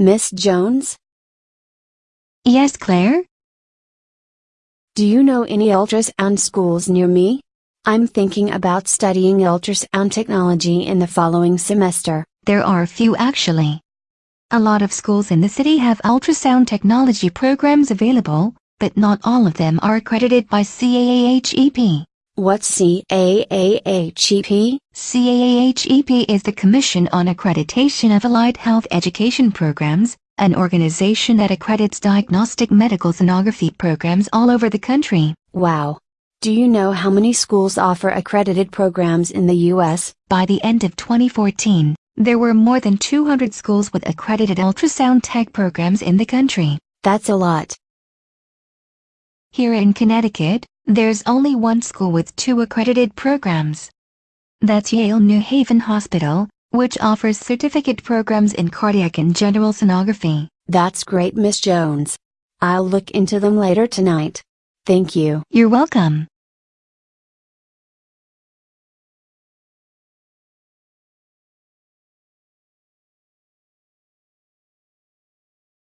Miss Jones? Yes, Claire? Do you know any ultrasound schools near me? I'm thinking about studying ultrasound technology in the following semester. There are a few actually. A lot of schools in the city have ultrasound technology programs available, but not all of them are accredited by CAAHEP. What's CAAHEP? CAAHEP is the Commission on Accreditation of Allied Health Education Programs, an organization that accredits diagnostic medical sonography programs all over the country. Wow. Do you know how many schools offer accredited programs in the U.S.? By the end of 2014, there were more than 200 schools with accredited ultrasound tech programs in the country. That's a lot. Here in Connecticut, there's only one school with two accredited programs. That's Yale New Haven Hospital, which offers certificate programs in cardiac and general sonography. That's great, Miss Jones. I'll look into them later tonight. Thank you. You're welcome.